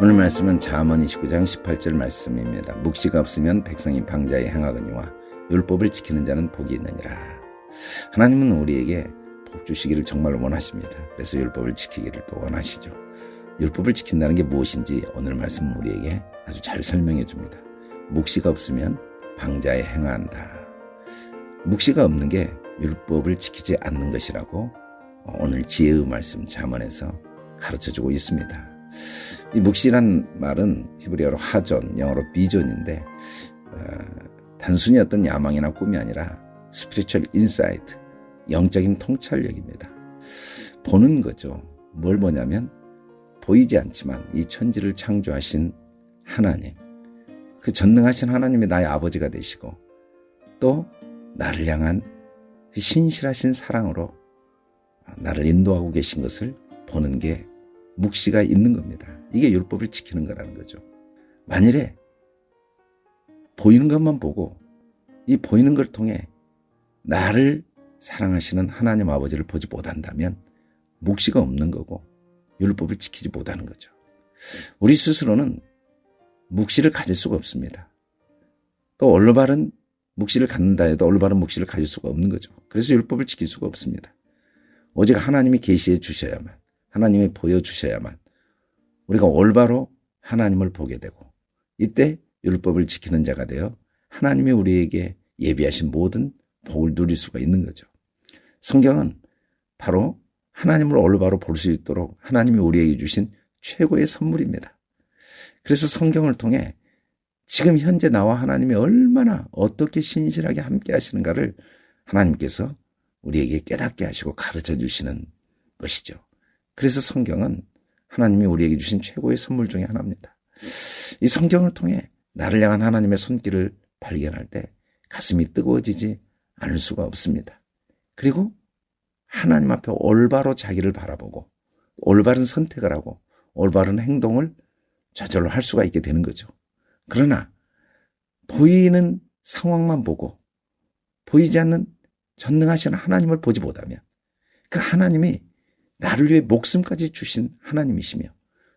오늘 말씀은 잠언 29장 18절 말씀입니다. 묵시가 없으면 백성이 방자에 행하거니와 율법을 지키는 자는 복이 있느니라. 하나님은 우리에게 복 주시기를 정말 원하십니다. 그래서 율법을 지키기를 또 원하시죠. 율법을 지킨다는 게 무엇인지 오늘 말씀은 우리에게 아주 잘 설명해 줍니다. 묵시가 없으면 방자에 행한다. 묵시가 없는 게 율법을 지키지 않는 것이라고 오늘 지혜의 말씀 잠언에서 가르쳐 주고 있습니다. 이 묵시란 말은 히브리어로 חזון, 영어로 vision인데 어, 단순히 어떤 야망이나 꿈이 아니라 spiritual insight, 영적인 통찰력입니다. 보는 거죠. 뭘 보냐면 보이지 않지만 이 천지를 창조하신 하나님, 그 전능하신 하나님이 나의 아버지가 되시고 또 나를 향한 그 신실하신 사랑으로 나를 인도하고 계신 것을 보는 게 묵시가 있는 겁니다. 이게 율법을 지키는 거라는 거죠. 만일에 보이는 것만 보고 이 보이는 걸 통해 나를 사랑하시는 하나님 아버지를 보지 못한다면 묵시가 없는 거고 율법을 지키지 못하는 거죠. 우리 스스로는 묵시를 가질 수가 없습니다. 또 올바른 묵시를 갖는다 해도 올바른 묵시를 가질 수가 없는 거죠. 그래서 율법을 지킬 수가 없습니다. 오직 하나님이 계시해 주셔야만 하나님이 보여주셔야만 우리가 올바로 하나님을 보게 되고 이때 율법을 지키는 자가 되어 하나님이 우리에게 예비하신 모든 복을 누릴 수가 있는 거죠. 성경은 바로 하나님을 올바로 볼 수 있도록 하나님이 우리에게 주신 최고의 선물입니다. 그래서 성경을 통해 지금 현재 나와 하나님이 얼마나 어떻게 신실하게 함께 하시는가를 하나님께서 우리에게 깨닫게 하시고 가르쳐 주시는 것이죠. 그래서 성경은 하나님이 우리에게 주신 최고의 선물 중의 하나입니다. 이 성경을 통해 나를 향한 하나님의 손길을 발견할 때 가슴이 뜨거워지지 않을 수가 없습니다. 그리고 하나님 앞에 올바로 자기를 바라보고 올바른 선택을 하고 올바른 행동을 저절로 할 수가 있게 되는 거죠. 그러나 보이는 상황만 보고 보이지 않는 전능하신 하나님을 보지 못하면 그 하나님이 나를 위해 목숨까지 주신 하나님이시며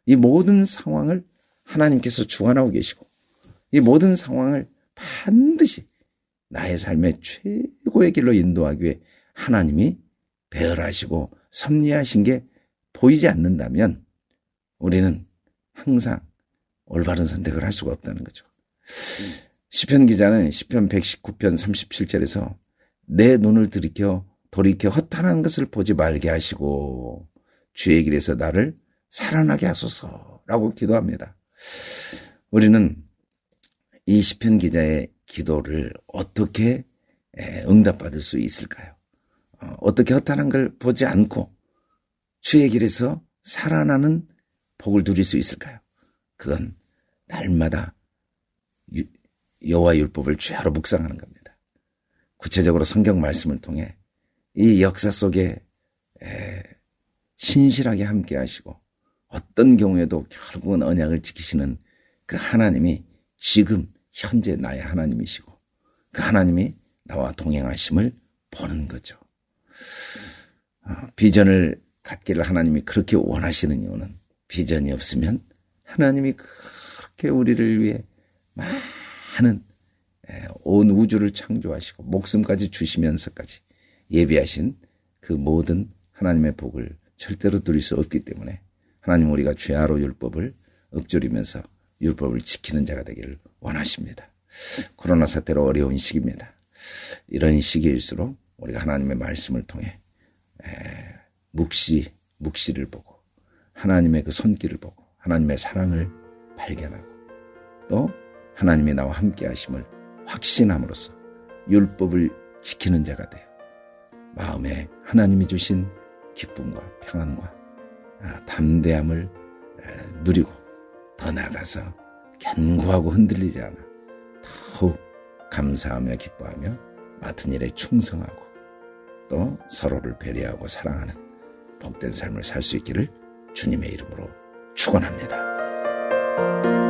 이 모든 상황을 하나님께서 주관하고 계시고 이 모든 상황을 반드시 나의 삶의 최고의 길로 인도하기 위해 하나님이 배열하시고 섭리하신 게 보이지 않는다면 우리는 항상 올바른 선택을 할 수가 없다는 거죠. 시편 기자는 시편 119편 37절에서 내 눈을 들이켜 돌이켜 허탄한 것을 보지 말게 하시고 주의 길에서 나를 살아나게 하소서라고 기도합니다. 우리는 이 시편 기자의 기도를 어떻게 응답받을 수 있을까요? 어, 어떻게 허탄한 걸 보지 않고 주의 길에서 살아나는 복을 누릴 수 있을까요? 그건 날마다 여호와 율법을 죄하로 묵상하는 겁니다. 구체적으로 성경 말씀을 통해 이 역사 속에 신실하게 함께 하시고 어떤 경우에도 결국은 언약을 지키시는 그 하나님이 지금 현재 나의 하나님이시고 그 하나님이 나와 동행하심을 보는 거죠. 어, 비전을 갖기를 하나님이 그렇게 원하시는 이유는 비전이 없으면 하나님이 그렇게 우리를 위해 많은 온 우주를 창조하시고 목숨까지 주시면서까지 예비하신 그 모든 하나님의 복을 절대로 누릴 수 없기 때문에 하나님 우리가 죄하로 율법을 읊조리면서 율법을 지키는 자가 되기를 원하십니다. 코로나 사태로 어려운 시기입니다. 이런 시기일수록 우리가 하나님의 말씀을 통해 묵시, 묵시를 보고 하나님의 그 손길을 보고 하나님의 사랑을 발견하고 또 하나님이 나와 함께 하심을 확신함으로써 율법을 지키는 자가 되어 마음에 하나님이 주신 기쁨과 평안과 아, 담대함을 누리고 더 나아가서 견고하고 흔들리지 않아 더욱 감사하며 기뻐하며 맡은 일에 충성하고 또 서로를 배려하고 사랑하는 복된 삶을 살 수 있기를 주님의 이름으로 축원합니다.